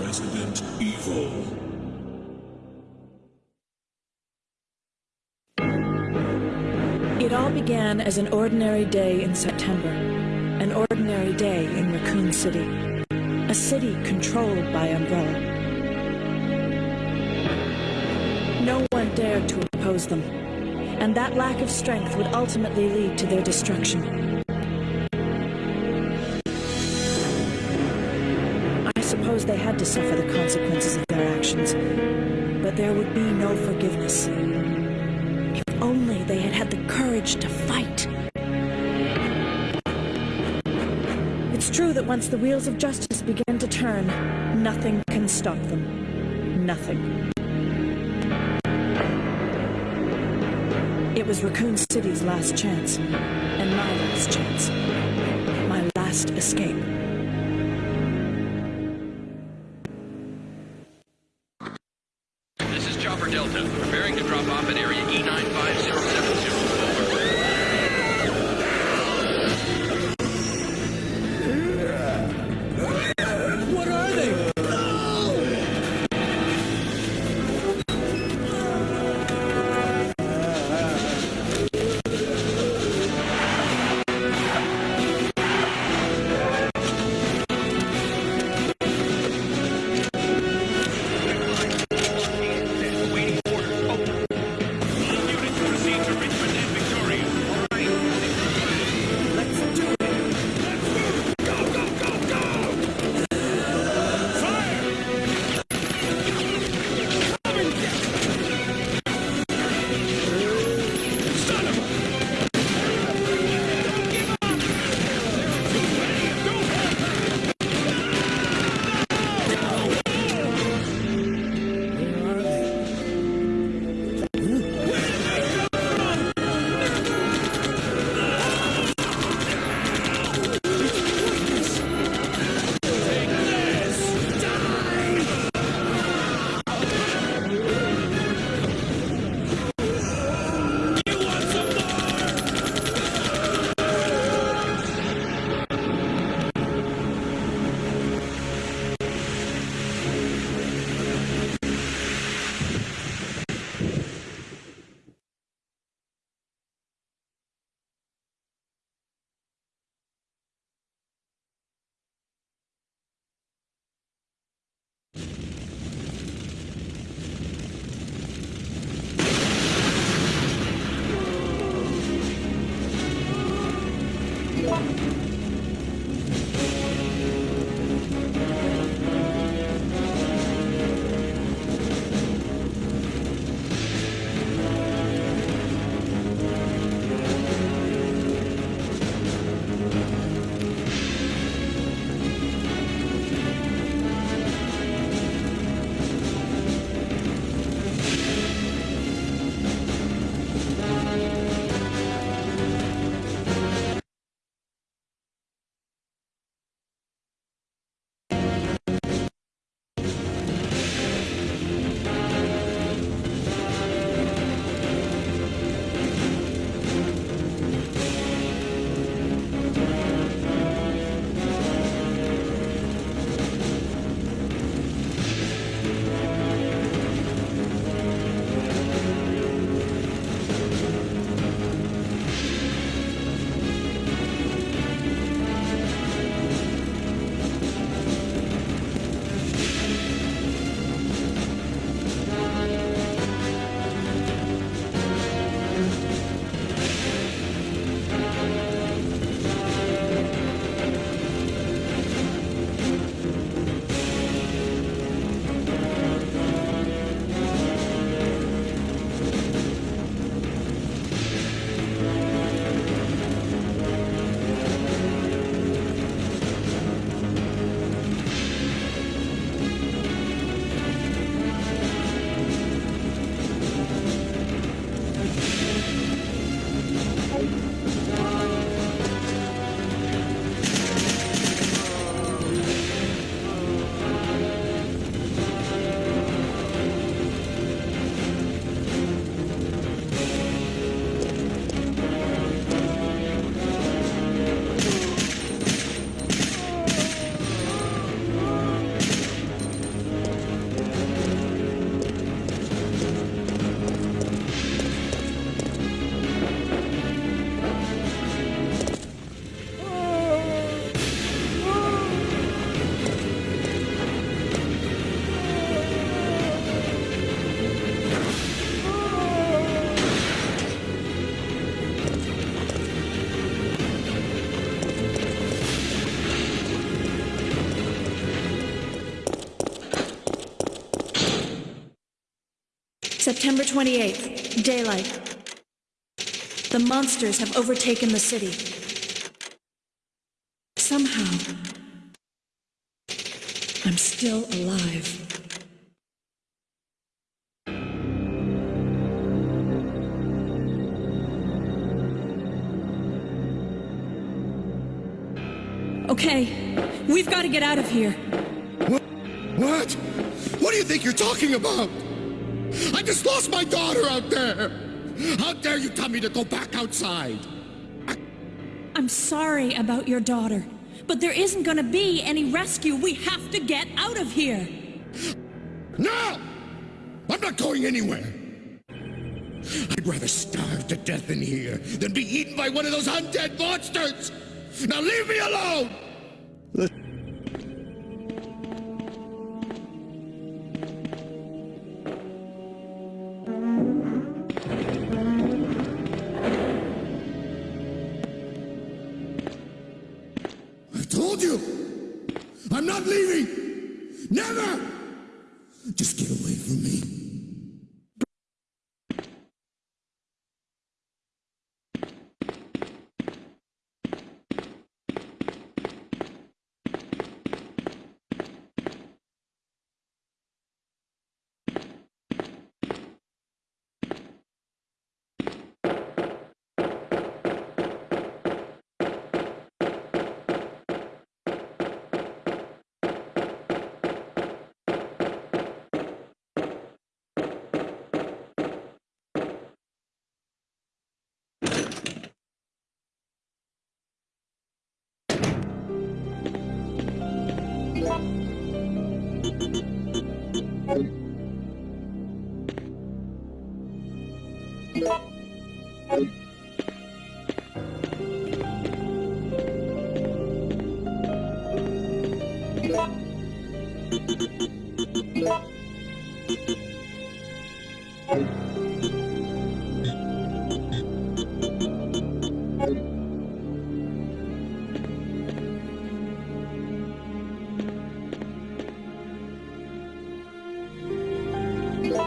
Resident Evil. All began as an ordinary day in September. An ordinary day in Raccoon City. A city controlled by Umbrella. No one dared to oppose them. And that lack of strength would ultimately lead to their destruction. I suppose they had to suffer the consequences of their actions. True that once the wheels of justice begin to turn, nothing can stop them. Nothing. It was Raccoon City's last chance, and my last chance. My last escape. September 28th, daylight. The monsters have overtaken the city. Somehow, I'm still alive. Okay, we've got to get out of here. What? What? What do you think you're talking about? I just lost my daughter out there! How dare you tell me to go back outside? I'm sorry about your daughter, but there isn't gonna be any rescue. We have to get out of here. No! I'm not going anywhere! I'd rather starve to death in here than be eaten by one of those undead monsters! Now leave me alone!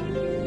Bye.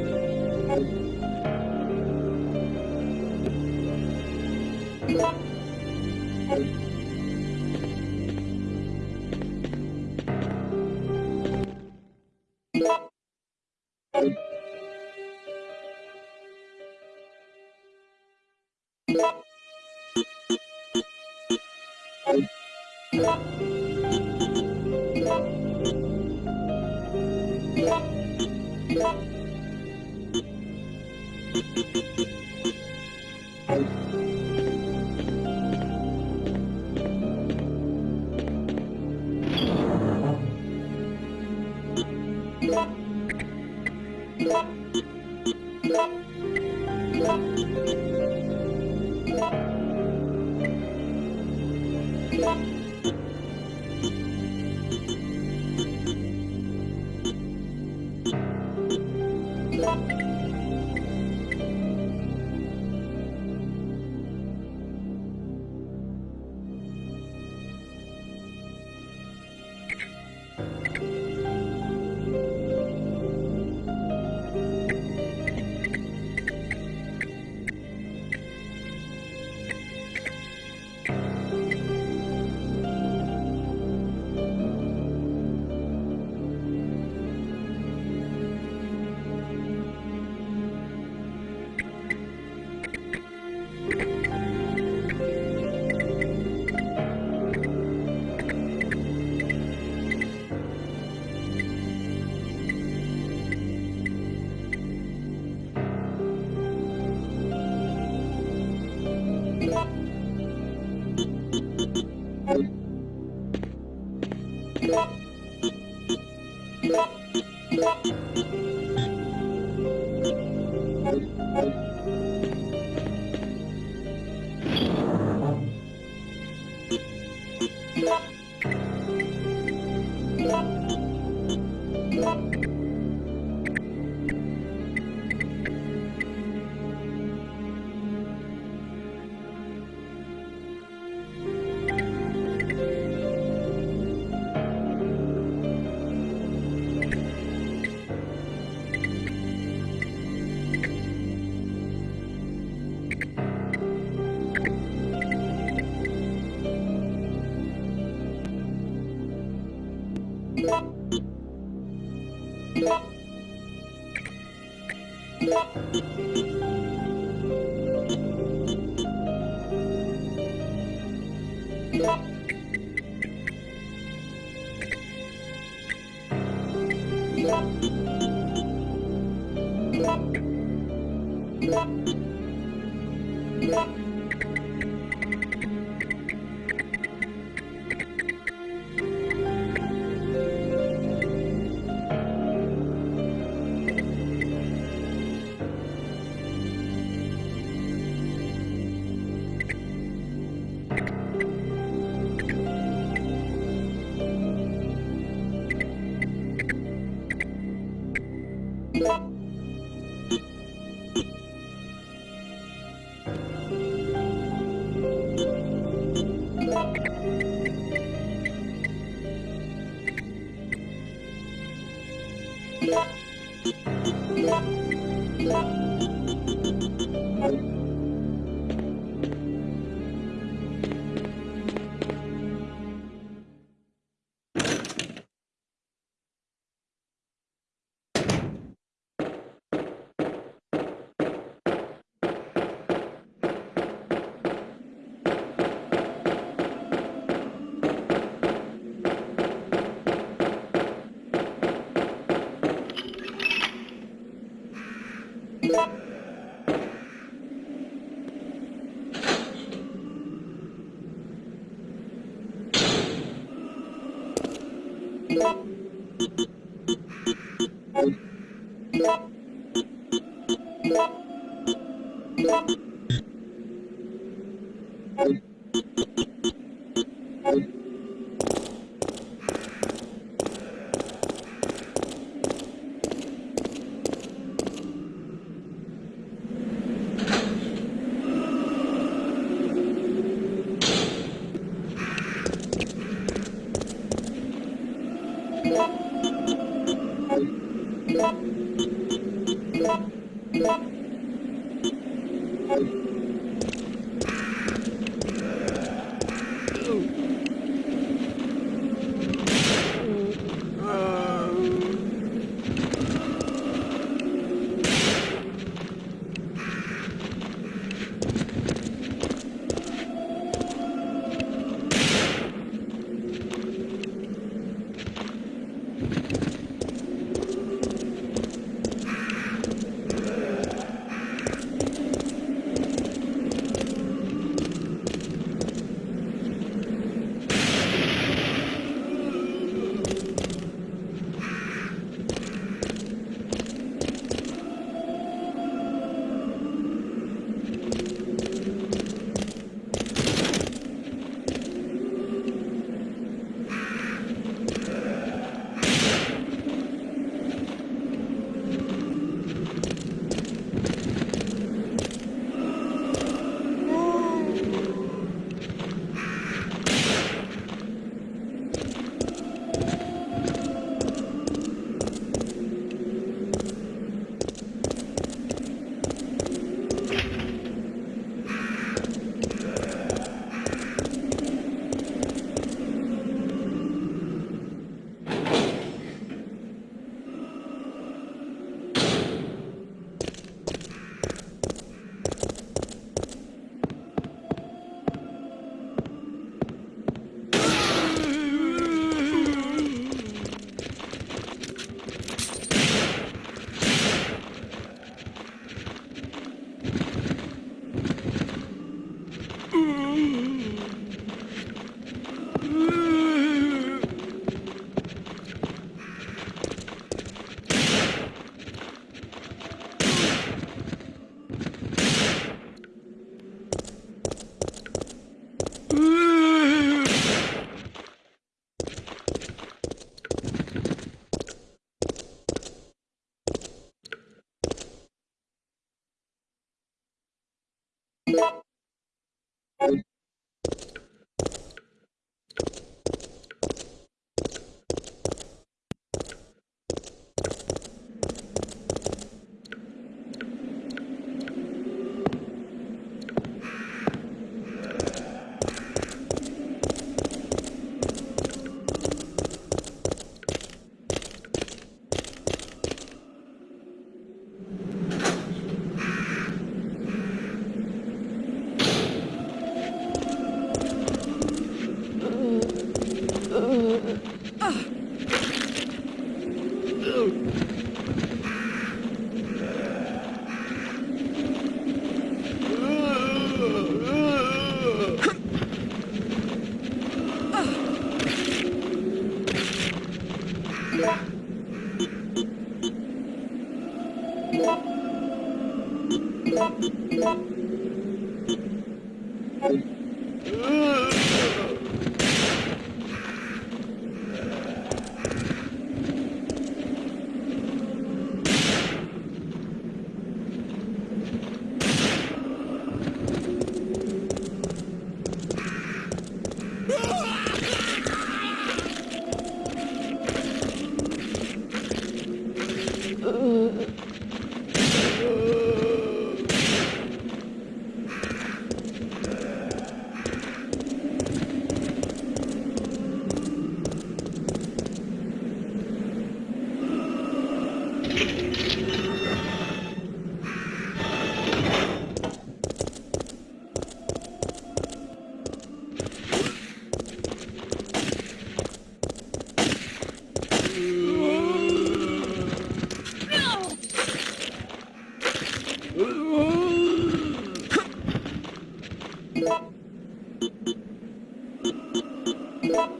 Get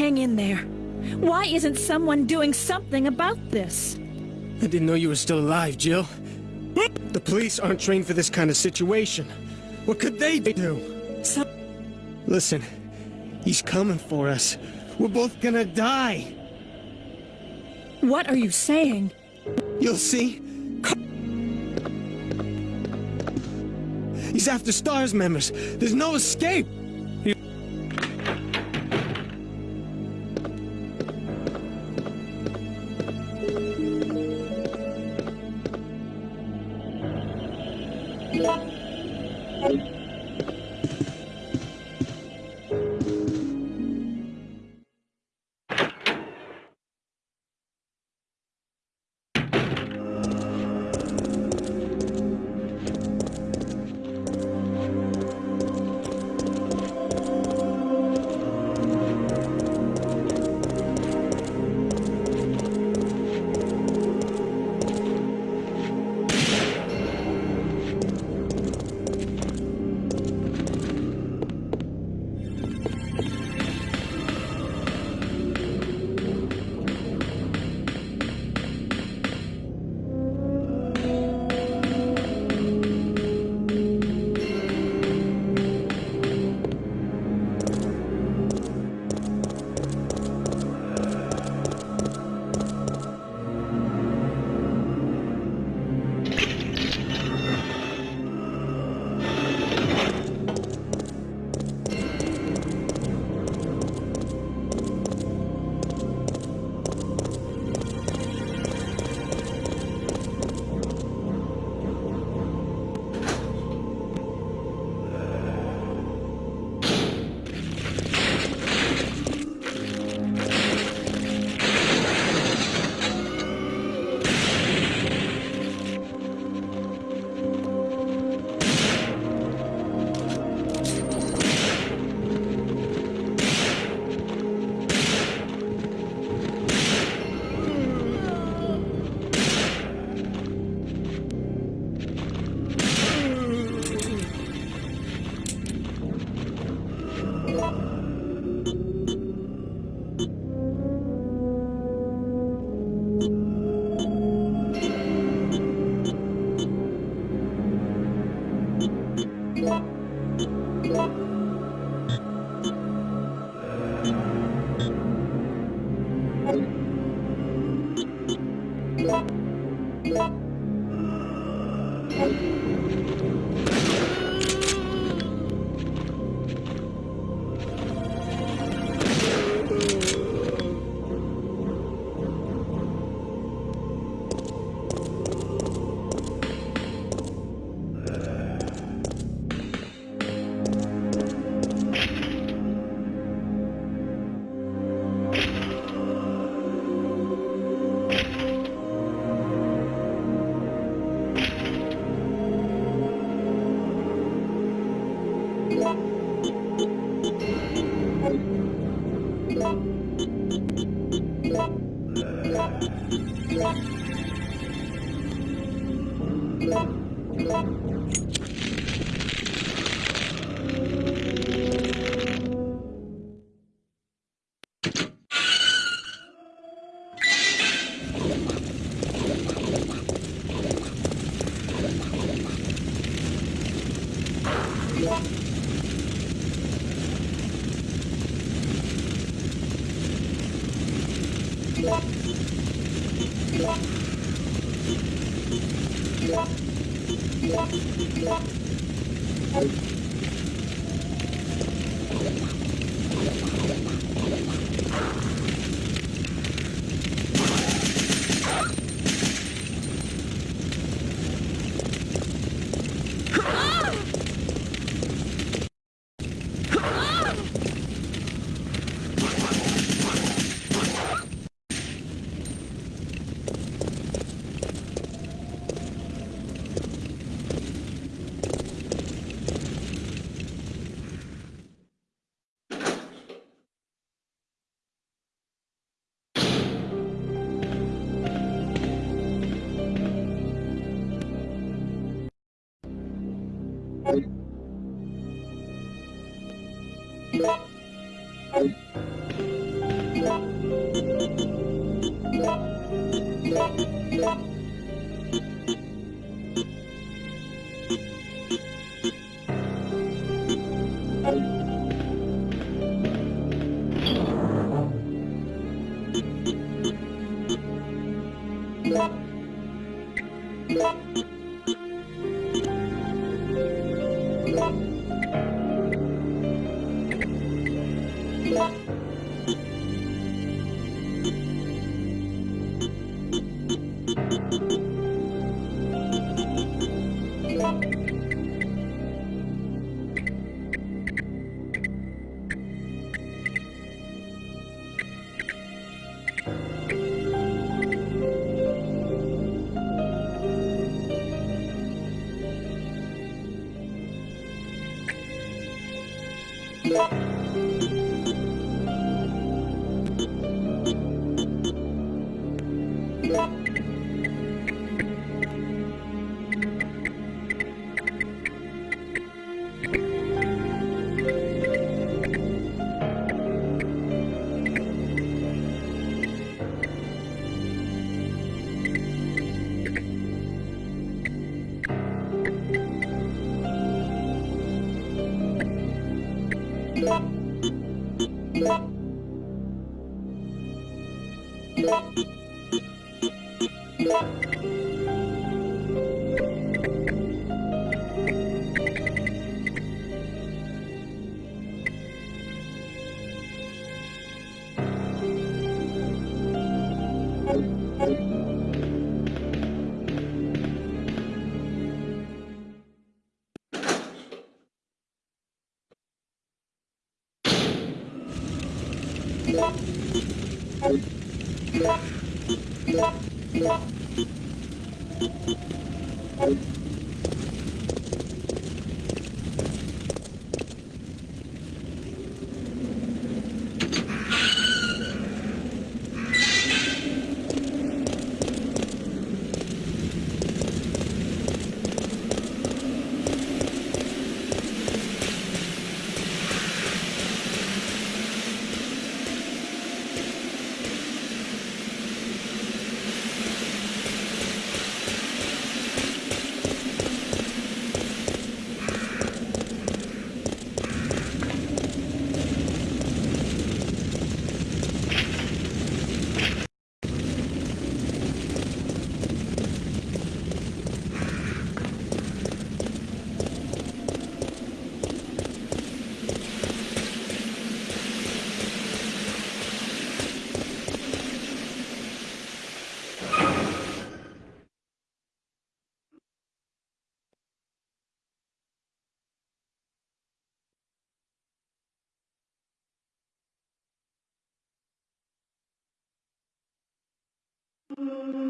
hang in there. Why isn't someone doing something about this? I didn't know you were still alive, Jill. The police aren't trained for this kind of situation. What could they do? Some Listen, he's coming for us. We're both gonna die. what are you saying? You'll see. He's after STARS members. There's no escape. Thank you. Mm-hmm.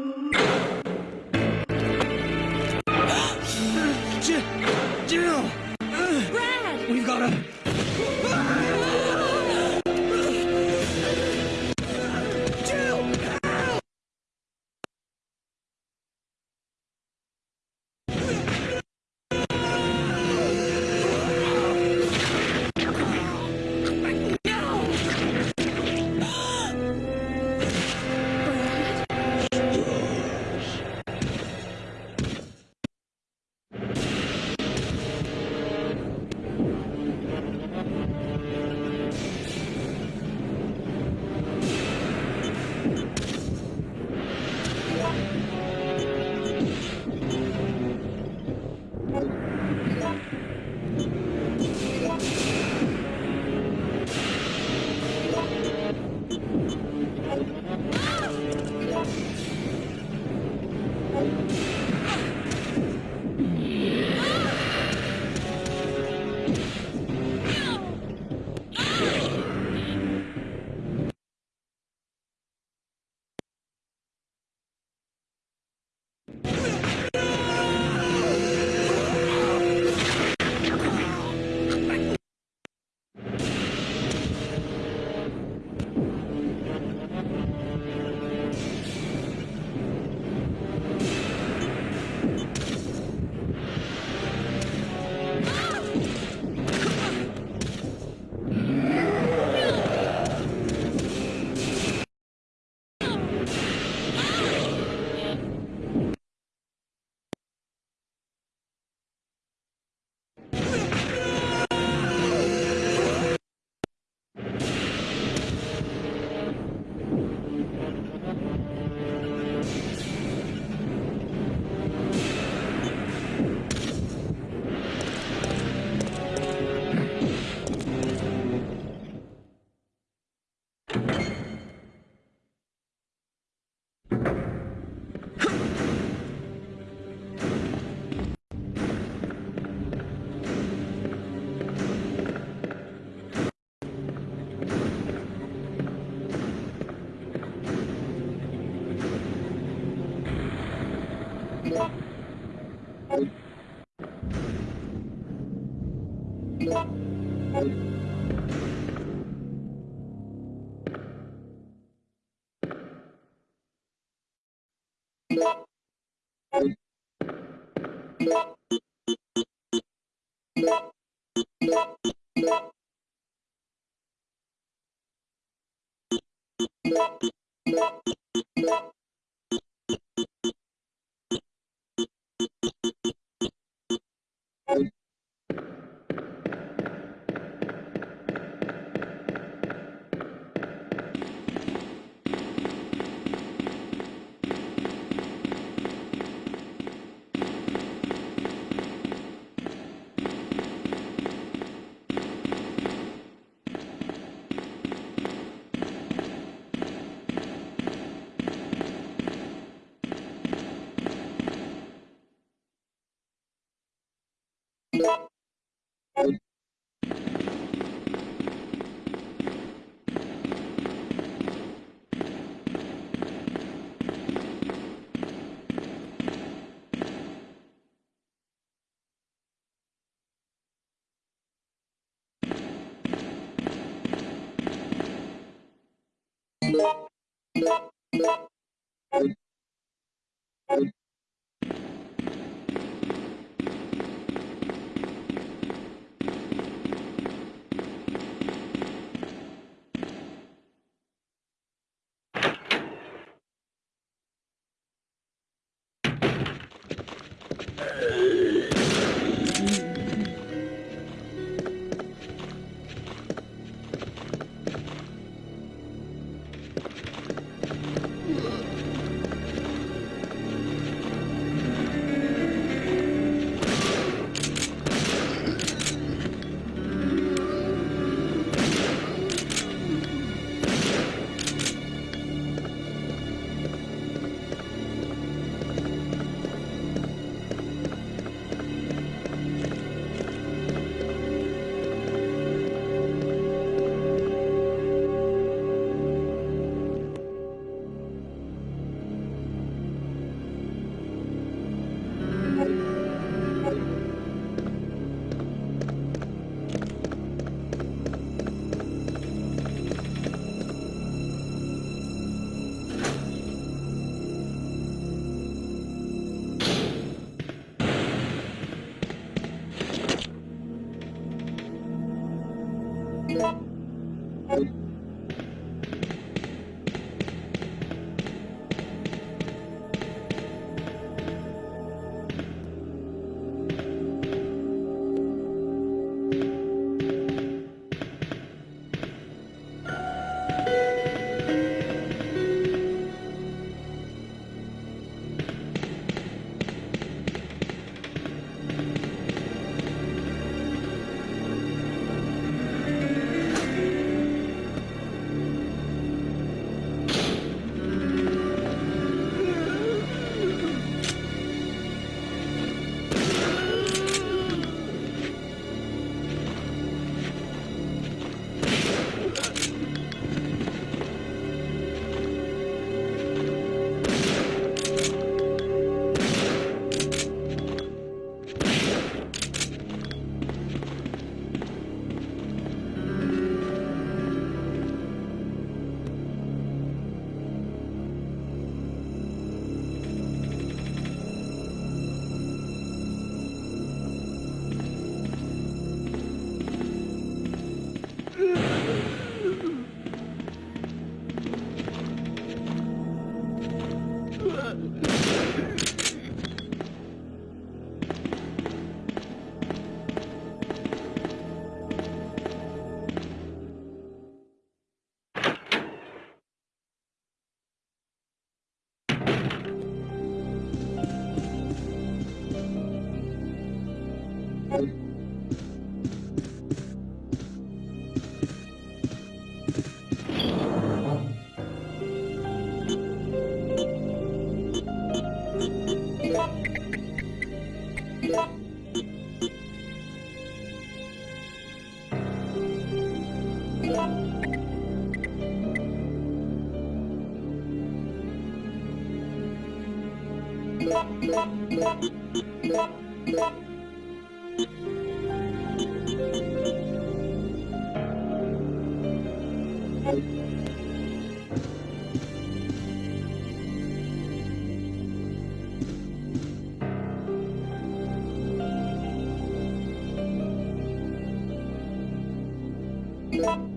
Thank you.